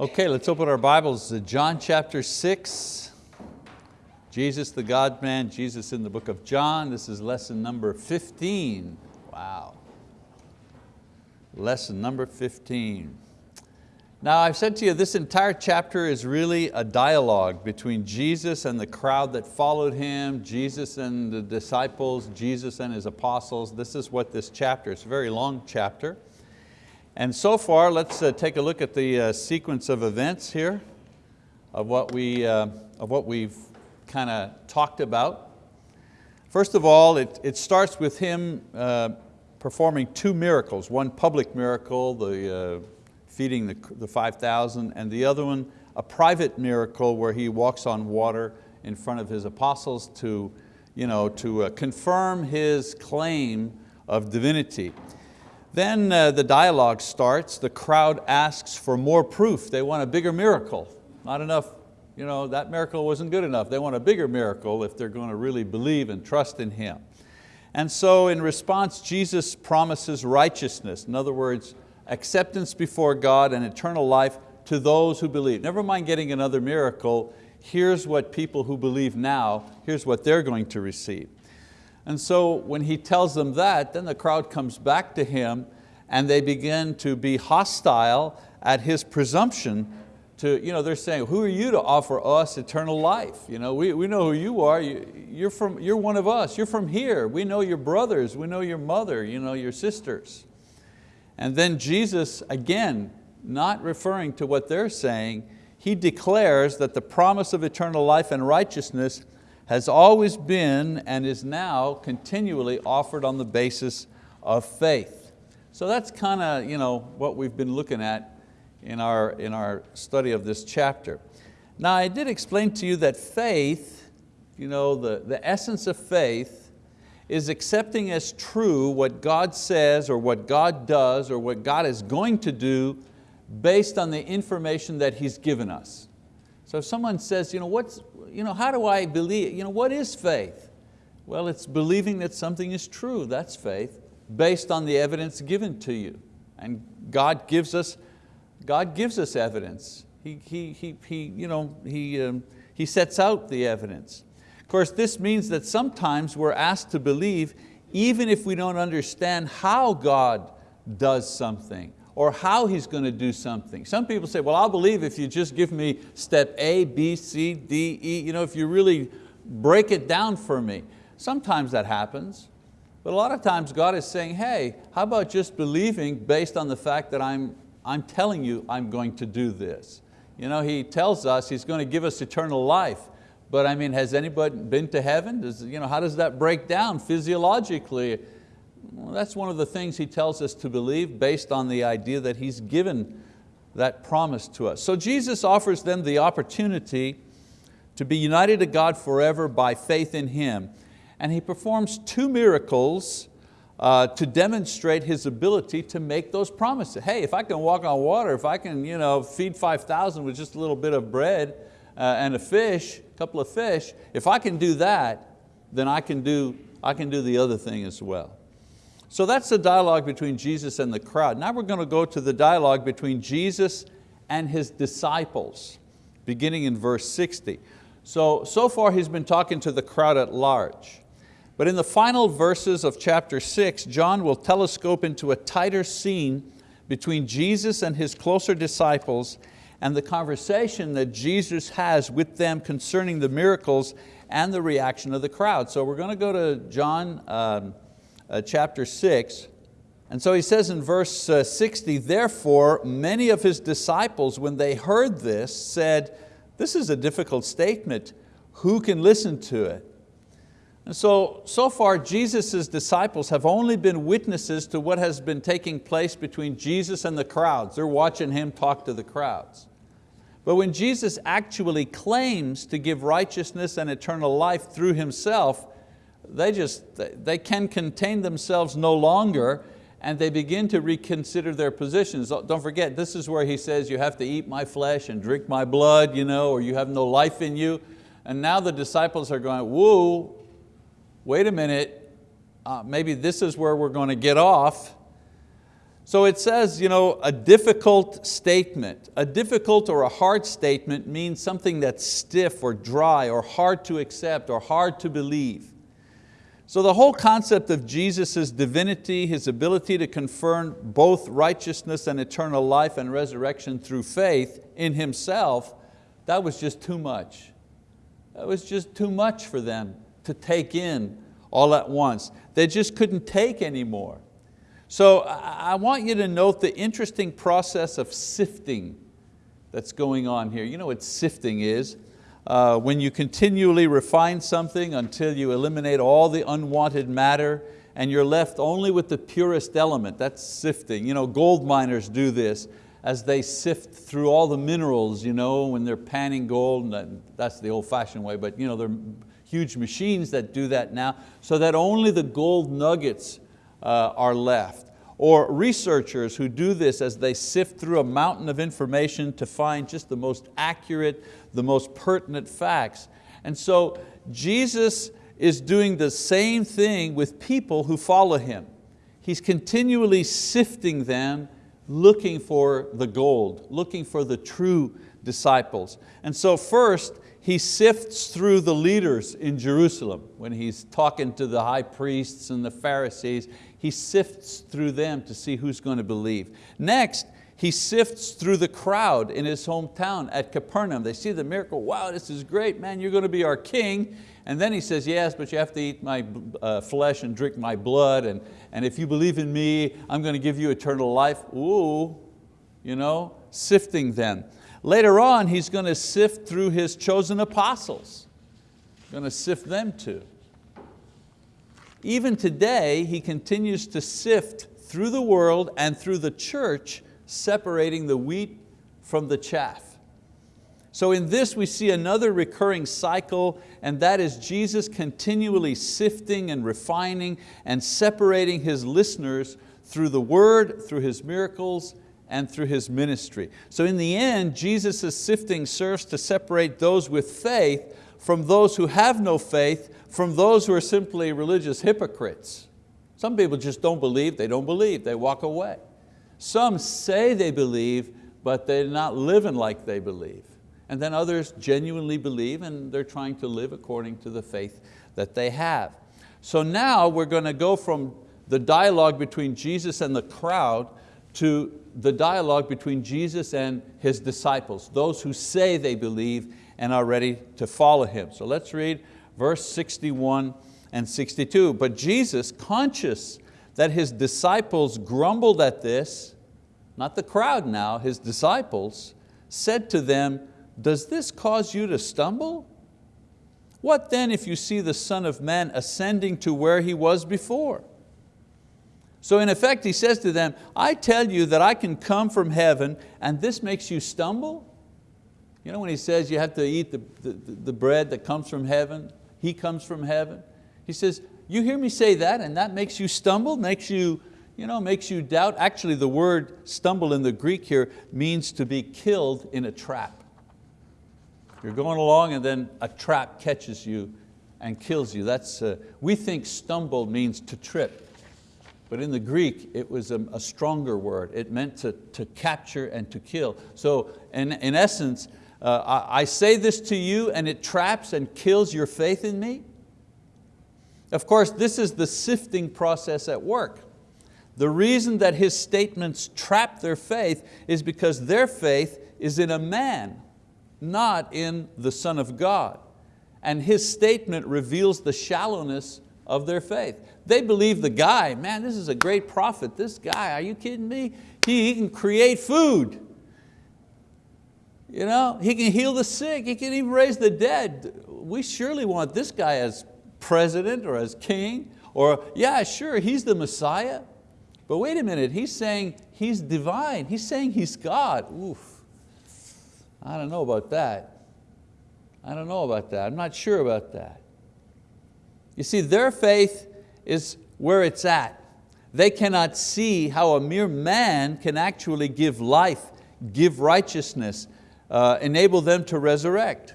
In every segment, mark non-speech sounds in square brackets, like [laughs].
Okay, let's open our Bibles to John chapter 6. Jesus the God-man, Jesus in the book of John. This is lesson number 15. Wow. Lesson number 15. Now I've said to you, this entire chapter is really a dialogue between Jesus and the crowd that followed Him, Jesus and the disciples, Jesus and His apostles. This is what this chapter, it's a very long chapter. And so far, let's uh, take a look at the uh, sequence of events here of what, we, uh, of what we've kind of talked about. First of all, it, it starts with him uh, performing two miracles, one public miracle, the uh, feeding the, the 5,000, and the other one, a private miracle where he walks on water in front of his apostles to, you know, to uh, confirm his claim of divinity. Then uh, the dialogue starts, the crowd asks for more proof. They want a bigger miracle. Not enough, you know, that miracle wasn't good enough. They want a bigger miracle if they're going to really believe and trust in Him. And so in response, Jesus promises righteousness. In other words, acceptance before God and eternal life to those who believe. Never mind getting another miracle, here's what people who believe now, here's what they're going to receive. And so when he tells them that, then the crowd comes back to him and they begin to be hostile at his presumption to, you know, they're saying, who are you to offer us eternal life? You know, we, we know who you are, you, are from, you're one of us, you're from here, we know your brothers, we know your mother, you know, your sisters. And then Jesus, again, not referring to what they're saying, he declares that the promise of eternal life and righteousness has always been and is now continually offered on the basis of faith. So that's kind of you know, what we've been looking at in our, in our study of this chapter. Now I did explain to you that faith, you know, the, the essence of faith is accepting as true what God says or what God does or what God is going to do based on the information that He's given us. So if someone says, you know, what's, you know, how do I believe, you know, what is faith? Well, it's believing that something is true, that's faith, based on the evidence given to you. And God gives us, God gives us evidence. He, he, he, he, you know, he, um, he sets out the evidence. Of course, this means that sometimes we're asked to believe even if we don't understand how God does something or how He's going to do something. Some people say, well, I'll believe if you just give me step A, B, C, D, E, you know, if you really break it down for me. Sometimes that happens, but a lot of times God is saying, hey, how about just believing based on the fact that I'm, I'm telling you I'm going to do this. You know, He tells us He's going to give us eternal life, but I mean, has anybody been to heaven? Does, you know, how does that break down physiologically? Well, that's one of the things he tells us to believe based on the idea that he's given that promise to us. So Jesus offers them the opportunity to be united to God forever by faith in Him. And He performs two miracles uh, to demonstrate His ability to make those promises. Hey, if I can walk on water, if I can you know, feed 5,000 with just a little bit of bread uh, and a fish, a couple of fish, if I can do that, then I can do, I can do the other thing as well. So that's the dialogue between Jesus and the crowd. Now we're going to go to the dialogue between Jesus and His disciples, beginning in verse 60. So, so far he's been talking to the crowd at large. But in the final verses of chapter six, John will telescope into a tighter scene between Jesus and His closer disciples and the conversation that Jesus has with them concerning the miracles and the reaction of the crowd. So we're going to go to John um, uh, chapter 6. And so he says in verse uh, 60, therefore many of his disciples, when they heard this, said, this is a difficult statement, who can listen to it? And so, so far Jesus' disciples have only been witnesses to what has been taking place between Jesus and the crowds. They're watching Him talk to the crowds. But when Jesus actually claims to give righteousness and eternal life through Himself, they just, they can contain themselves no longer and they begin to reconsider their positions. Don't forget, this is where he says you have to eat my flesh and drink my blood, you know, or you have no life in you. And now the disciples are going, whoa, wait a minute, uh, maybe this is where we're going to get off. So it says, you know, a difficult statement. A difficult or a hard statement means something that's stiff or dry or hard to accept or hard to believe. So the whole concept of Jesus' divinity, His ability to confirm both righteousness and eternal life and resurrection through faith in Himself, that was just too much. That was just too much for them to take in all at once. They just couldn't take anymore. So I want you to note the interesting process of sifting that's going on here. You know what sifting is? Uh, when you continually refine something until you eliminate all the unwanted matter and you're left only with the purest element, that's sifting. You know, gold miners do this as they sift through all the minerals you know, when they're panning gold, that's the old fashioned way, but you know, there are huge machines that do that now, so that only the gold nuggets uh, are left. Or researchers who do this as they sift through a mountain of information to find just the most accurate, the most pertinent facts. And so Jesus is doing the same thing with people who follow Him. He's continually sifting them, looking for the gold, looking for the true disciples. And so first, he sifts through the leaders in Jerusalem. When he's talking to the high priests and the Pharisees, he sifts through them to see who's going to believe. Next, he sifts through the crowd in his hometown at Capernaum. They see the miracle, wow, this is great, man, you're going to be our king. And then he says, yes, but you have to eat my uh, flesh and drink my blood, and, and if you believe in me, I'm going to give you eternal life. Ooh, you know, sifting them. Later on, he's going to sift through his chosen apostles. Going to sift them too. Even today, he continues to sift through the world and through the church, separating the wheat from the chaff. So in this we see another recurring cycle and that is Jesus continually sifting and refining and separating His listeners through the word, through His miracles, and through His ministry. So in the end, Jesus' sifting serves to separate those with faith from those who have no faith, from those who are simply religious hypocrites. Some people just don't believe, they don't believe, they walk away. Some say they believe, but they're not living like they believe. And then others genuinely believe and they're trying to live according to the faith that they have. So now we're going to go from the dialogue between Jesus and the crowd to the dialogue between Jesus and His disciples, those who say they believe and are ready to follow Him. So let's read verse 61 and 62. But Jesus, conscious that His disciples grumbled at this, not the crowd now, His disciples, said to them, does this cause you to stumble? What then if you see the Son of Man ascending to where He was before? So in effect, he says to them, I tell you that I can come from heaven and this makes you stumble? You know when he says you have to eat the, the, the bread that comes from heaven, he comes from heaven. He says, you hear me say that and that makes you stumble, makes you, you know, makes you doubt. Actually the word stumble in the Greek here means to be killed in a trap. You're going along and then a trap catches you and kills you. That's, uh, we think stumble means to trip. But in the Greek, it was a, a stronger word. It meant to, to capture and to kill. So in, in essence, uh, I, I say this to you and it traps and kills your faith in me. Of course, this is the sifting process at work. The reason that his statements trap their faith is because their faith is in a man, not in the Son of God. And his statement reveals the shallowness of their faith. They believe the guy, man, this is a great prophet. This guy, are you kidding me? He, he can create food. You know, he can heal the sick, he can even raise the dead. We surely want this guy as president or as king, or yeah, sure, he's the Messiah. But wait a minute, he's saying he's divine. He's saying he's God. Oof, I don't know about that. I don't know about that. I'm not sure about that. You see, their faith is where it's at. They cannot see how a mere man can actually give life, give righteousness, uh, enable them to resurrect.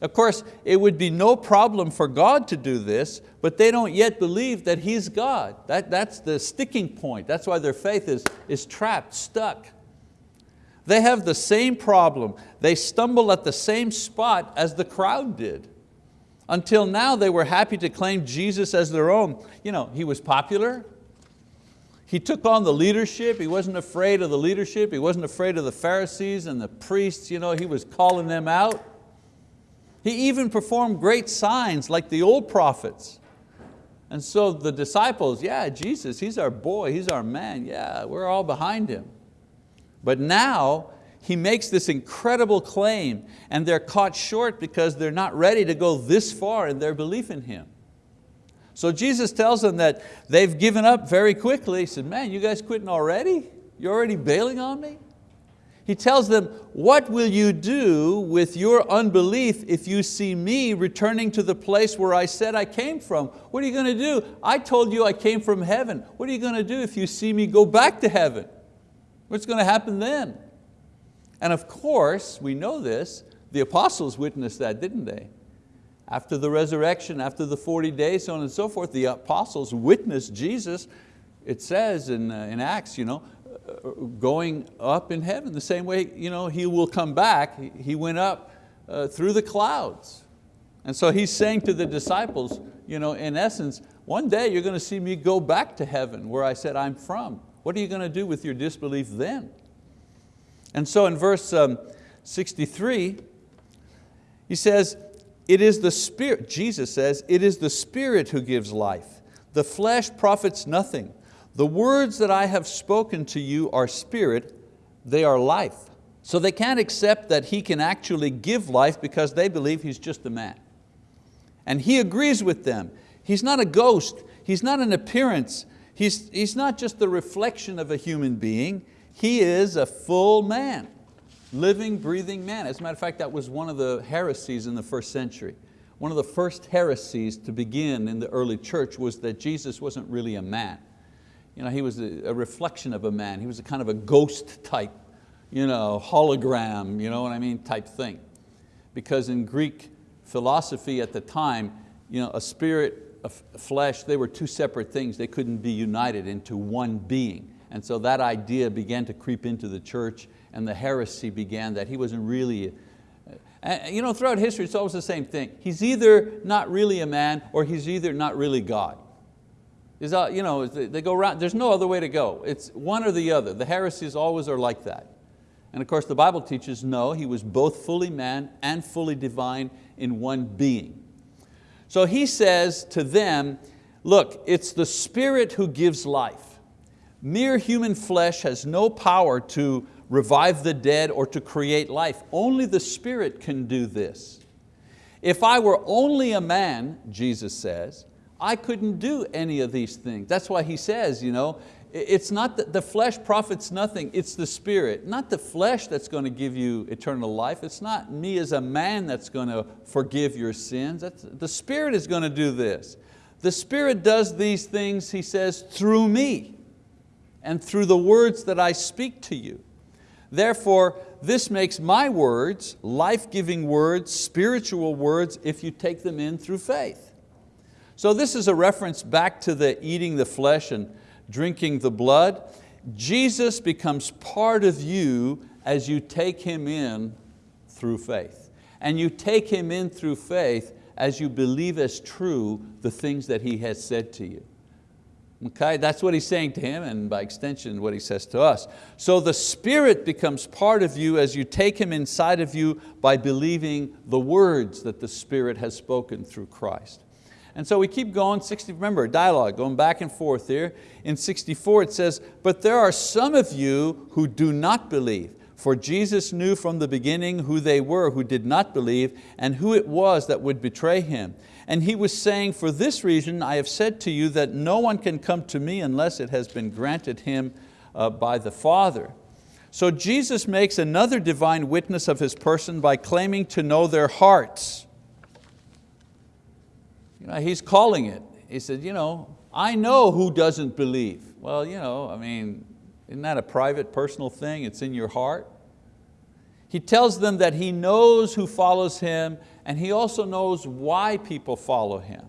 Of course, it would be no problem for God to do this, but they don't yet believe that He's God. That, that's the sticking point. That's why their faith is, is trapped, stuck. They have the same problem. They stumble at the same spot as the crowd did. Until now they were happy to claim Jesus as their own. You know, He was popular, he took on the leadership. He wasn't afraid of the leadership. He wasn't afraid of the Pharisees and the priests. You know, he was calling them out. He even performed great signs like the old prophets. And so the disciples, yeah, Jesus, He's our boy, He's our man, yeah, we're all behind Him. But now He makes this incredible claim and they're caught short because they're not ready to go this far in their belief in Him. So Jesus tells them that they've given up very quickly. He said, man, you guys quitting already? You're already bailing on me? He tells them, what will you do with your unbelief if you see me returning to the place where I said I came from? What are you going to do? I told you I came from heaven. What are you going to do if you see me go back to heaven? What's going to happen then? And of course, we know this, the apostles witnessed that, didn't they? After the resurrection, after the 40 days, so on and so forth, the apostles witnessed Jesus, it says in, uh, in Acts, you know, uh, going up in heaven, the same way you know, He will come back, He went up uh, through the clouds. And so He's saying to the disciples, you know, in essence, one day you're going to see me go back to heaven where I said I'm from. What are you going to do with your disbelief then? And so in verse um, 63, he says, it is the Spirit, Jesus says, it is the Spirit who gives life. The flesh profits nothing. The words that I have spoken to you are spirit, they are life. So they can't accept that He can actually give life because they believe He's just a man. And He agrees with them. He's not a ghost, He's not an appearance, He's, he's not just the reflection of a human being, He is a full man living, breathing man. As a matter of fact, that was one of the heresies in the first century. One of the first heresies to begin in the early church was that Jesus wasn't really a man. You know, he was a, a reflection of a man. He was a kind of a ghost type, you know, hologram, you know what I mean, type thing. Because in Greek philosophy at the time, you know, a spirit, a flesh, they were two separate things. They couldn't be united into one being. And so that idea began to creep into the church and the heresy began that he wasn't really, uh, you know, throughout history it's always the same thing. He's either not really a man or he's either not really God. Is, you know, they go around, there's no other way to go. It's one or the other. The heresies always are like that. And of course the Bible teaches no, he was both fully man and fully divine in one being. So he says to them, look, it's the Spirit who gives life. Mere human flesh has no power to revive the dead or to create life. Only the Spirit can do this. If I were only a man, Jesus says, I couldn't do any of these things. That's why he says, you know, it's not that the flesh profits nothing, it's the spirit. Not the flesh that's going to give you eternal life. It's not me as a man that's going to forgive your sins. That's, the spirit is going to do this. The spirit does these things, he says, through me and through the words that I speak to you. Therefore, this makes my words, life-giving words, spiritual words, if you take them in through faith. So this is a reference back to the eating the flesh and drinking the blood. Jesus becomes part of you as you take Him in through faith. And you take Him in through faith as you believe as true the things that He has said to you. Okay, that's what he's saying to him and by extension what he says to us. So the Spirit becomes part of you as you take Him inside of you by believing the words that the Spirit has spoken through Christ. And so we keep going, 60, remember, dialogue, going back and forth here. In 64 it says, but there are some of you who do not believe. For Jesus knew from the beginning who they were who did not believe and who it was that would betray Him. And He was saying, for this reason I have said to you that no one can come to me unless it has been granted him uh, by the Father. So Jesus makes another divine witness of His person by claiming to know their hearts. You know, he's calling it. He said, you know, I know who doesn't believe. Well, you know, I mean, isn't that a private, personal thing? It's in your heart. He tells them that He knows who follows Him and He also knows why people follow Him.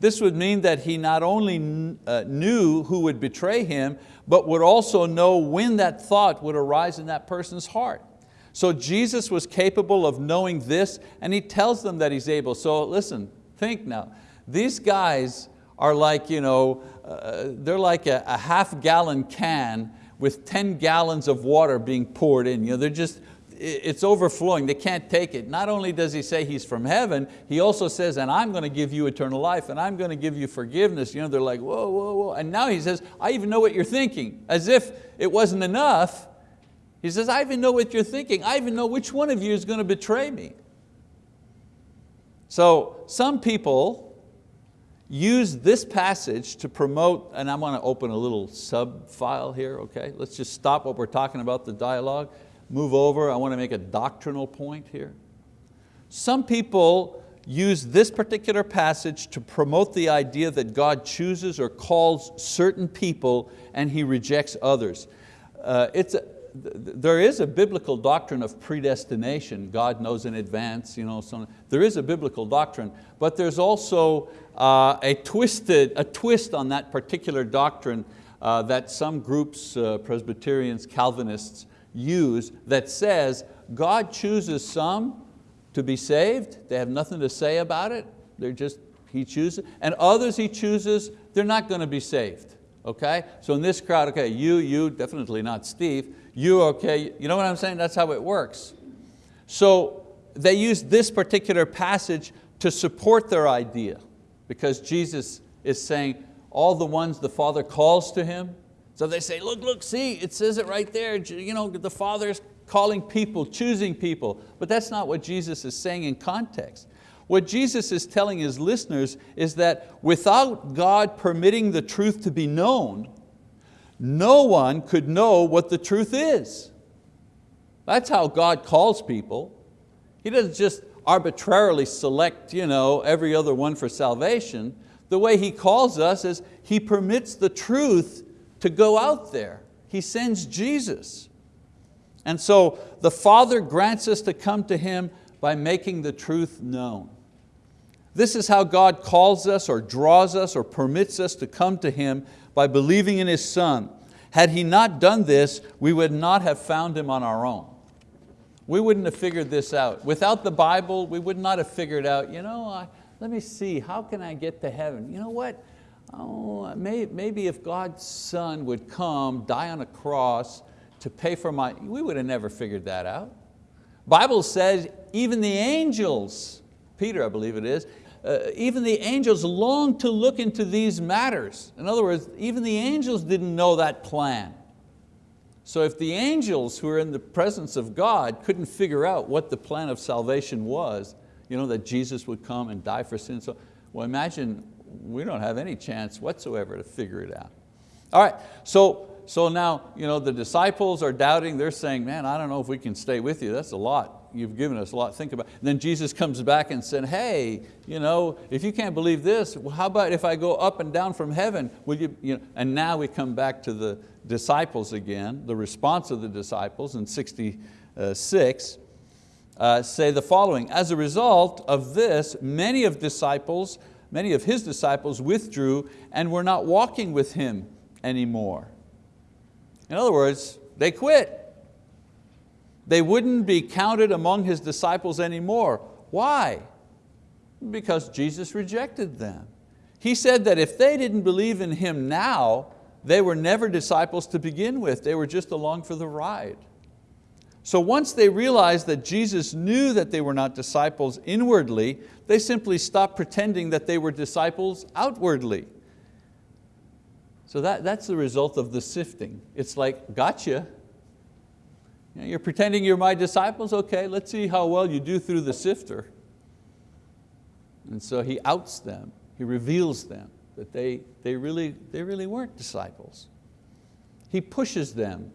This would mean that He not only uh, knew who would betray Him, but would also know when that thought would arise in that person's heart. So Jesus was capable of knowing this and He tells them that He's able. So listen, think now. These guys are like, you know, uh, they're like a, a half gallon can with 10 gallons of water being poured in. You know, they're just, it's overflowing, they can't take it. Not only does he say he's from heaven, he also says, and I'm going to give you eternal life, and I'm going to give you forgiveness. You know, they're like, whoa, whoa, whoa. And now he says, I even know what you're thinking. As if it wasn't enough, he says, I even know what you're thinking. I even know which one of you is going to betray me. So some people use this passage to promote, and I want to open a little sub file here, okay? Let's just stop what we're talking about, the dialogue, move over. I want to make a doctrinal point here. Some people use this particular passage to promote the idea that God chooses or calls certain people and He rejects others. Uh, it's a, there is a biblical doctrine of predestination. God knows in advance. You know, so there is a biblical doctrine, but there's also uh, a, twisted, a twist on that particular doctrine uh, that some groups, uh, Presbyterians, Calvinists, use that says God chooses some to be saved, they have nothing to say about it, they're just, He chooses, and others He chooses, they're not going to be saved. Okay? So in this crowd, okay, you, you, definitely not Steve, you okay, you know what I'm saying? That's how it works. So they use this particular passage to support their idea because Jesus is saying all the ones the Father calls to Him, so they say, look, look, see, it says it right there. You know, the Father's calling people, choosing people, but that's not what Jesus is saying in context. What Jesus is telling His listeners is that without God permitting the truth to be known, no one could know what the truth is. That's how God calls people. He doesn't just arbitrarily select you know, every other one for salvation. The way He calls us is He permits the truth to go out there. He sends Jesus. And so the Father grants us to come to Him by making the truth known. This is how God calls us or draws us or permits us to come to Him by believing in His Son. Had He not done this, we would not have found Him on our own. We wouldn't have figured this out. Without the Bible, we would not have figured out, you know, I, let me see, how can I get to heaven? You know what? Oh, maybe if God's son would come, die on a cross to pay for my, we would have never figured that out. Bible says even the angels, Peter I believe it is, uh, even the angels long to look into these matters. In other words, even the angels didn't know that plan. So if the angels who are in the presence of God couldn't figure out what the plan of salvation was, you know, that Jesus would come and die for sin, so, well imagine we don't have any chance whatsoever to figure it out. All right, so, so now you know, the disciples are doubting, they're saying, man, I don't know if we can stay with you, that's a lot. You've given us a lot think about. And then Jesus comes back and said, hey, you know, if you can't believe this, well, how about if I go up and down from heaven? Will you, you know? And now we come back to the disciples again, the response of the disciples in 66, uh, say the following, as a result of this, many of disciples many of his disciples withdrew and were not walking with him anymore. In other words, they quit. They wouldn't be counted among his disciples anymore. Why? Because Jesus rejected them. He said that if they didn't believe in Him now, they were never disciples to begin with. They were just along for the ride. So once they realized that Jesus knew that they were not disciples inwardly, they simply stopped pretending that they were disciples outwardly. So that, that's the result of the sifting. It's like, gotcha. You're pretending you're my disciples? Okay, let's see how well you do through the sifter. And so he outs them, he reveals them, that they, they, really, they really weren't disciples. He pushes them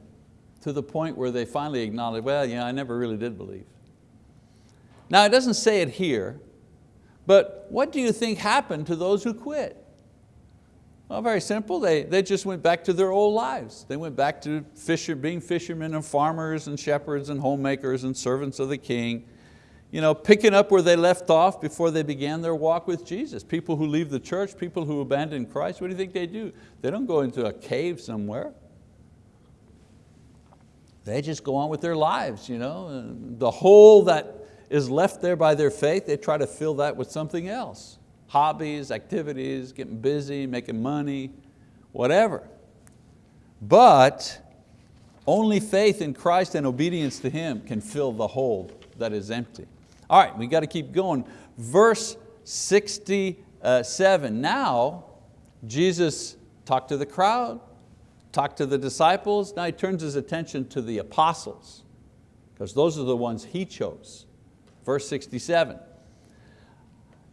to the point where they finally acknowledge, well, yeah, I never really did believe. Now it doesn't say it here, but what do you think happened to those who quit? Well, very simple. They, they just went back to their old lives. They went back to fisher, being fishermen and farmers and shepherds and homemakers and servants of the king. You know, picking up where they left off before they began their walk with Jesus. People who leave the church, people who abandon Christ, what do you think they do? They don't go into a cave somewhere. They just go on with their lives. You know? The hole that is left there by their faith, they try to fill that with something else hobbies, activities, getting busy, making money, whatever. But only faith in Christ and obedience to Him can fill the hole that is empty. All right, we got to keep going. Verse 67, uh, now Jesus talked to the crowd, talked to the disciples, now He turns His attention to the apostles, because those are the ones He chose. Verse 67,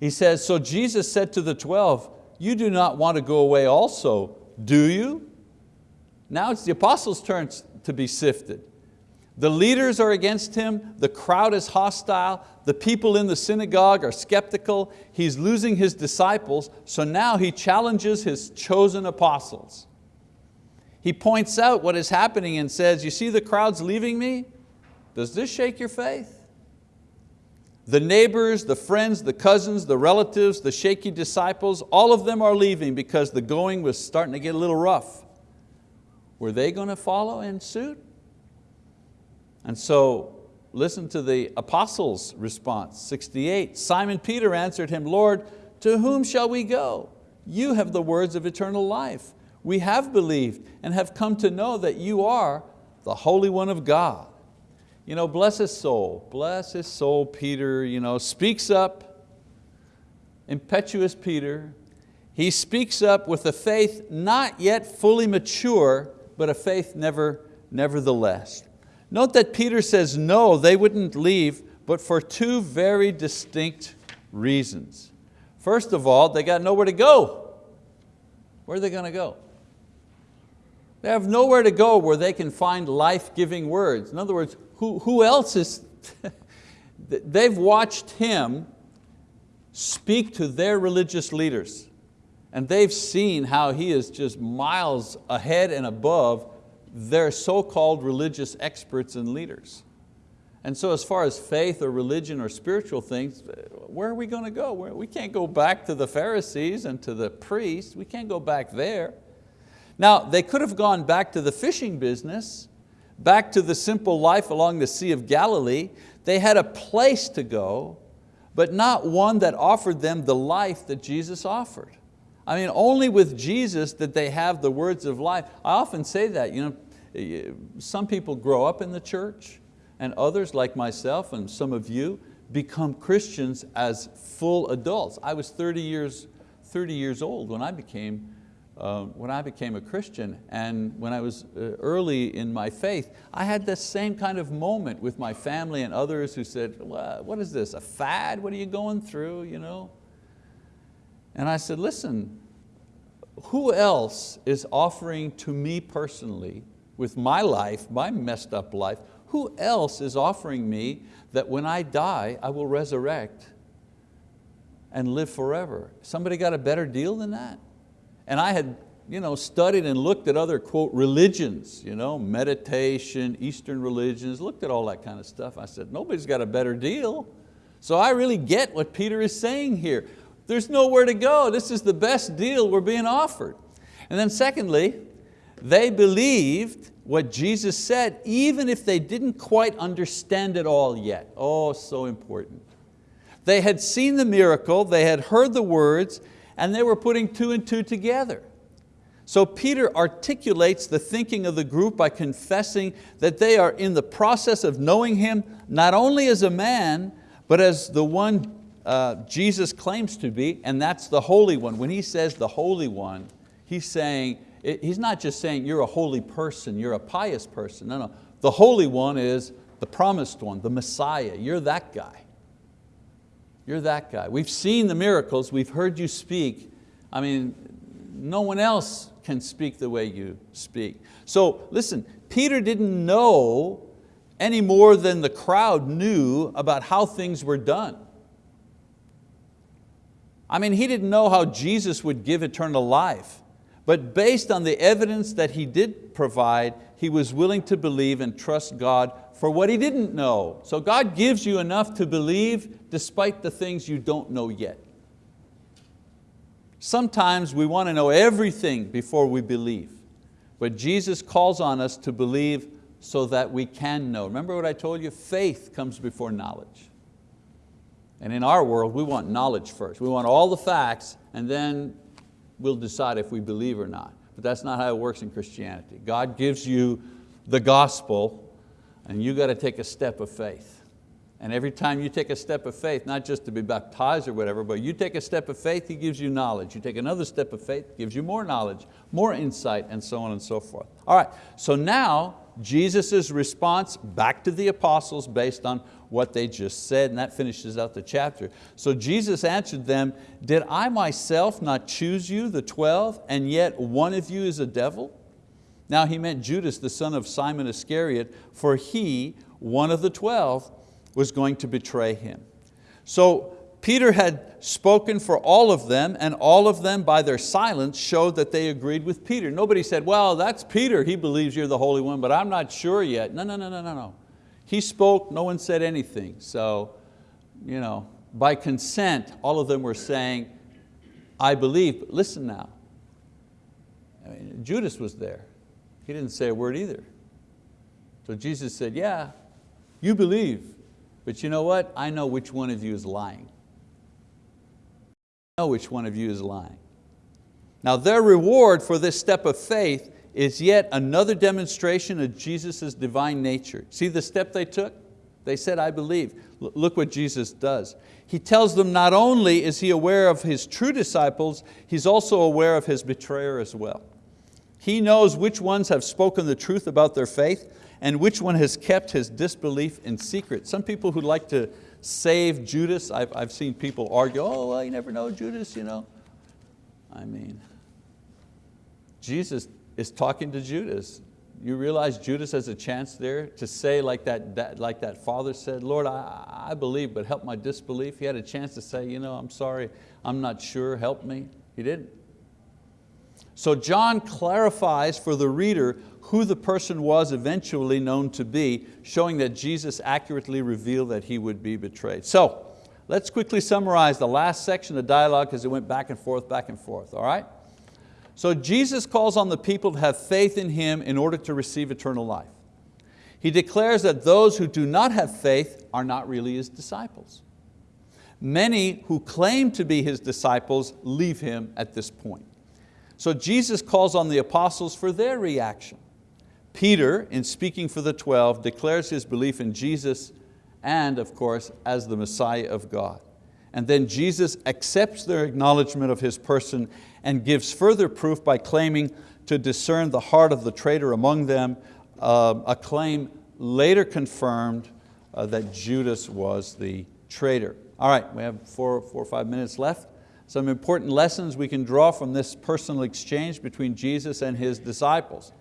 he says, so Jesus said to the 12, you do not want to go away also, do you? Now it's the apostles' turn to be sifted. The leaders are against him, the crowd is hostile, the people in the synagogue are skeptical, he's losing his disciples, so now he challenges his chosen apostles. He points out what is happening and says, you see the crowds leaving me? Does this shake your faith? The neighbors, the friends, the cousins, the relatives, the shaky disciples, all of them are leaving because the going was starting to get a little rough. Were they going to follow in suit? And so listen to the apostles' response, 68. Simon Peter answered him, Lord, to whom shall we go? You have the words of eternal life. We have believed and have come to know that you are the Holy One of God. You know, bless his soul, bless his soul, Peter, you know, speaks up, impetuous Peter. He speaks up with a faith not yet fully mature, but a faith never, nevertheless. Note that Peter says no, they wouldn't leave, but for two very distinct reasons. First of all, they got nowhere to go. Where are they going to go? They have nowhere to go where they can find life-giving words. In other words, who, who else is, [laughs] they've watched him speak to their religious leaders and they've seen how he is just miles ahead and above their so-called religious experts and leaders. And so as far as faith or religion or spiritual things, uh, where are we going to go? We can't go back to the Pharisees and to the priests. We can't go back there. Now, they could have gone back to the fishing business, back to the simple life along the Sea of Galilee. They had a place to go, but not one that offered them the life that Jesus offered. I mean, only with Jesus did they have the words of life. I often say that, you know, some people grow up in the church and others like myself and some of you become Christians as full adults. I was 30 years, 30 years old when I became uh, when I became a Christian and when I was uh, early in my faith, I had this same kind of moment with my family and others who said, what is this, a fad? What are you going through? You know? And I said, listen, who else is offering to me personally, with my life, my messed up life, who else is offering me that when I die, I will resurrect and live forever? Somebody got a better deal than that? And I had you know, studied and looked at other, quote, religions, you know, meditation, Eastern religions, looked at all that kind of stuff. I said, nobody's got a better deal. So I really get what Peter is saying here. There's nowhere to go. This is the best deal we're being offered. And then secondly, they believed what Jesus said, even if they didn't quite understand it all yet. Oh, so important. They had seen the miracle, they had heard the words, and they were putting two and two together. So Peter articulates the thinking of the group by confessing that they are in the process of knowing Him not only as a man, but as the one uh, Jesus claims to be, and that's the Holy One. When he says the Holy One, he's saying, he's not just saying you're a holy person, you're a pious person. No, no. The Holy One is the promised one, the Messiah. You're that guy. You're that guy. We've seen the miracles, we've heard you speak. I mean, no one else can speak the way you speak. So listen, Peter didn't know any more than the crowd knew about how things were done. I mean, he didn't know how Jesus would give eternal life, but based on the evidence that he did provide, he was willing to believe and trust God for what he didn't know. So God gives you enough to believe despite the things you don't know yet. Sometimes we want to know everything before we believe, but Jesus calls on us to believe so that we can know. Remember what I told you? Faith comes before knowledge. And in our world, we want knowledge first. We want all the facts and then we'll decide if we believe or not. But that's not how it works in Christianity. God gives you the gospel and you got to take a step of faith. And every time you take a step of faith, not just to be baptized or whatever, but you take a step of faith, He gives you knowledge. You take another step of faith, gives you more knowledge, more insight, and so on and so forth. All right, so now Jesus' response back to the apostles based on what they just said, and that finishes out the chapter. So Jesus answered them, did I myself not choose you, the 12, and yet one of you is a devil? Now he meant Judas, the son of Simon Iscariot, for he, one of the 12, was going to betray him. So Peter had spoken for all of them and all of them by their silence showed that they agreed with Peter. Nobody said, well, that's Peter, he believes you're the Holy One, but I'm not sure yet. No, no, no, no, no, no. He spoke, no one said anything. So, you know, by consent, all of them were saying, I believe, but listen now. I mean, Judas was there. He didn't say a word either. So Jesus said, yeah, you believe, but you know what? I know which one of you is lying. I know which one of you is lying. Now their reward for this step of faith is yet another demonstration of Jesus' divine nature. See the step they took? They said, I believe. Look what Jesus does. He tells them not only is He aware of His true disciples, He's also aware of His betrayer as well. He knows which ones have spoken the truth about their faith and which one has kept his disbelief in secret. Some people who like to save Judas, I've, I've seen people argue, oh, well, you never know Judas, you know. I mean, Jesus is talking to Judas. You realize Judas has a chance there to say like that, that, like that father said, Lord, I, I believe, but help my disbelief. He had a chance to say, you know, I'm sorry, I'm not sure, help me. He didn't. So John clarifies for the reader who the person was eventually known to be, showing that Jesus accurately revealed that he would be betrayed. So let's quickly summarize the last section of dialogue because it went back and forth, back and forth, all right? So Jesus calls on the people to have faith in Him in order to receive eternal life. He declares that those who do not have faith are not really His disciples. Many who claim to be His disciples leave Him at this point. So Jesus calls on the apostles for their reaction. Peter, in speaking for the 12, declares his belief in Jesus and, of course, as the Messiah of God. And then Jesus accepts their acknowledgement of His person and gives further proof by claiming to discern the heart of the traitor among them, uh, a claim later confirmed uh, that Judas was the traitor. All right, we have four, four or five minutes left. Some important lessons we can draw from this personal exchange between Jesus and His disciples.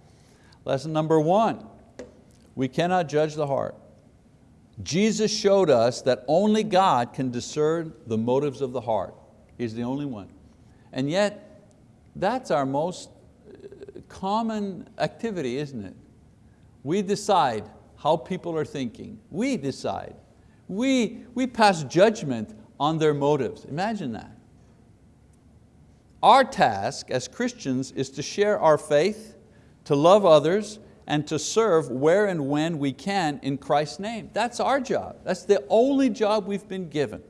Lesson number one, we cannot judge the heart. Jesus showed us that only God can discern the motives of the heart. He's the only one. And yet, that's our most uh, common activity, isn't it? We decide how people are thinking. We decide. We, we pass judgment on their motives. Imagine that. Our task as Christians is to share our faith to love others, and to serve where and when we can in Christ's name. That's our job. That's the only job we've been given.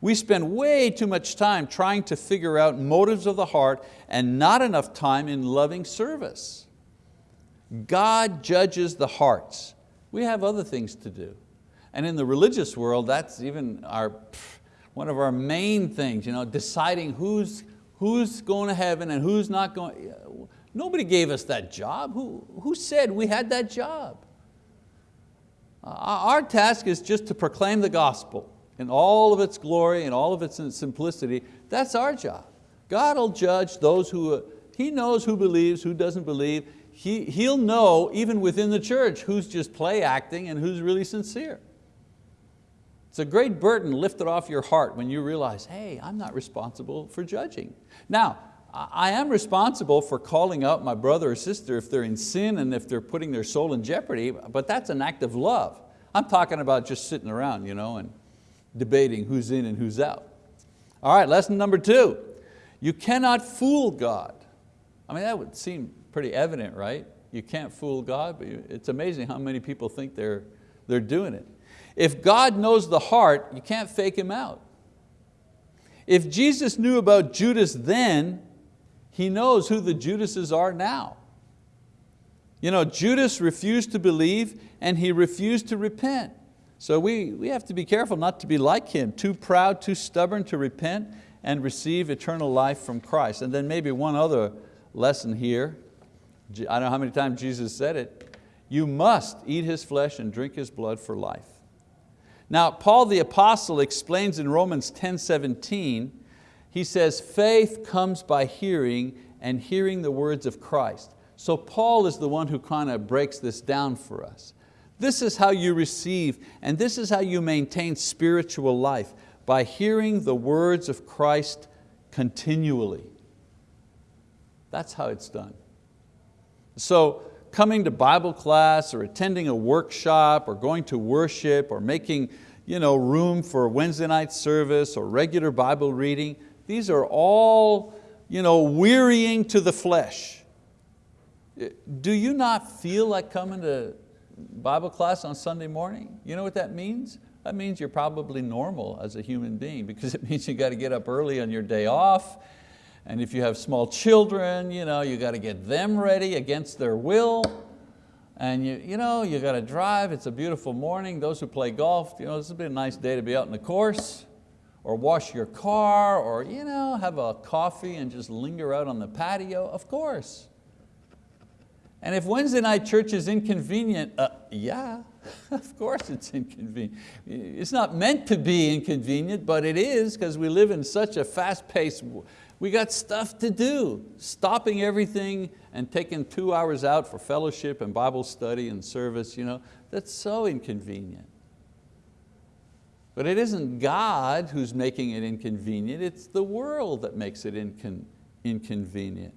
We spend way too much time trying to figure out motives of the heart and not enough time in loving service. God judges the hearts. We have other things to do. And in the religious world, that's even our, one of our main things, you know, deciding who's, who's going to heaven and who's not going. Nobody gave us that job. Who, who said we had that job? Uh, our task is just to proclaim the gospel in all of its glory and all of its simplicity. That's our job. God will judge those who, He knows who believes, who doesn't believe. He, he'll know, even within the church, who's just play acting and who's really sincere. It's a great burden lifted off your heart when you realize, hey, I'm not responsible for judging. Now, I am responsible for calling out my brother or sister if they're in sin and if they're putting their soul in jeopardy, but that's an act of love. I'm talking about just sitting around you know, and debating who's in and who's out. All right, lesson number two. You cannot fool God. I mean, that would seem pretty evident, right? You can't fool God, but it's amazing how many people think they're, they're doing it. If God knows the heart, you can't fake Him out. If Jesus knew about Judas then, He knows who the Judases are now. You know, Judas refused to believe and he refused to repent. So we, we have to be careful not to be like him, too proud, too stubborn to repent and receive eternal life from Christ. And then maybe one other lesson here. I don't know how many times Jesus said it. You must eat His flesh and drink His blood for life. Now, Paul the apostle explains in Romans 10, 17, he says, faith comes by hearing and hearing the words of Christ. So Paul is the one who kind of breaks this down for us. This is how you receive and this is how you maintain spiritual life, by hearing the words of Christ continually. That's how it's done. So coming to Bible class or attending a workshop or going to worship or making you know, room for Wednesday night service or regular Bible reading, these are all you know, wearying to the flesh. Eh, do you not feel like coming to Bible class on Sunday morning? You know what that means? That means you're probably normal as a human being because [laughs] it means you got to get up early on your day off and if you have small children, you, know, you got to get them ready against their will. And you, you, know, you got to drive, it's a beautiful morning. Those who play golf, you know, this would be a nice day to be out in the course or wash your car or you know, have a coffee and just linger out on the patio, of course. And if Wednesday night church is inconvenient, uh, yeah, [laughs] of course it's inconvenient. It's not meant to be inconvenient, but it is because we live in such a fast-paced we got stuff to do. Stopping everything and taking two hours out for fellowship and Bible study and service, you know, that's so inconvenient. But it isn't God who's making it inconvenient, it's the world that makes it incon inconvenient.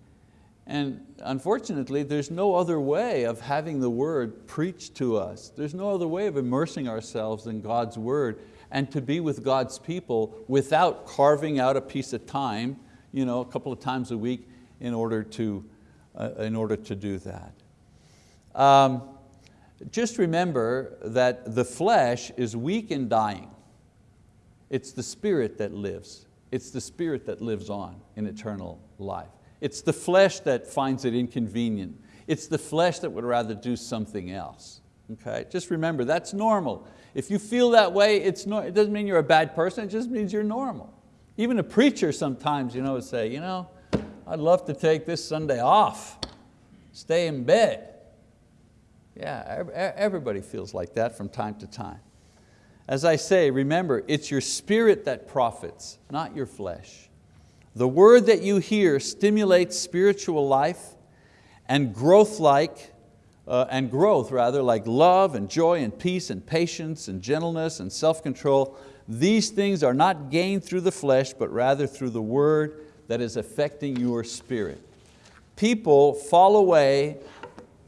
And unfortunately, there's no other way of having the word preached to us. There's no other way of immersing ourselves in God's word and to be with God's people without carving out a piece of time you know, a couple of times a week in order to, uh, in order to do that. Um, just remember that the flesh is weak and dying. It's the spirit that lives. It's the spirit that lives on in eternal life. It's the flesh that finds it inconvenient. It's the flesh that would rather do something else. Okay? Just remember, that's normal. If you feel that way, it's no, it doesn't mean you're a bad person, it just means you're normal. Even a preacher sometimes you know, would say, you know, I'd love to take this Sunday off, stay in bed. Yeah, everybody feels like that from time to time. As I say, remember, it's your spirit that profits, not your flesh. The word that you hear stimulates spiritual life and growth like, uh, and growth rather, like love and joy and peace and patience and gentleness and self-control these things are not gained through the flesh, but rather through the word that is affecting your spirit. People fall away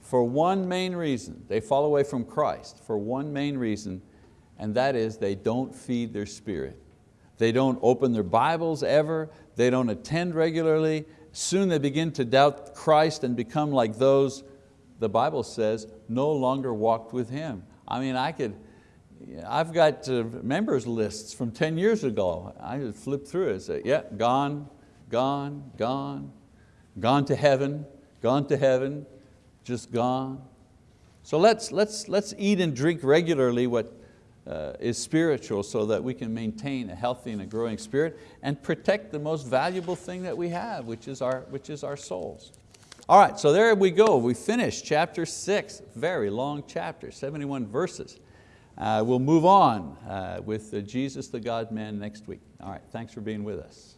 for one main reason. They fall away from Christ for one main reason, and that is they don't feed their spirit. They don't open their Bibles ever, they don't attend regularly. Soon they begin to doubt Christ and become like those, the Bible says, no longer walked with Him. I mean, I could, I've got uh, members lists from 10 years ago. I just flip through it and say, yeah, gone, gone, gone, gone to heaven, gone to heaven, just gone. So let's, let's, let's eat and drink regularly what uh, is spiritual so that we can maintain a healthy and a growing spirit and protect the most valuable thing that we have, which is our, which is our souls. All right, so there we go. We finished chapter six, very long chapter, 71 verses. Uh, we'll move on uh, with Jesus the God-man next week. All right, thanks for being with us.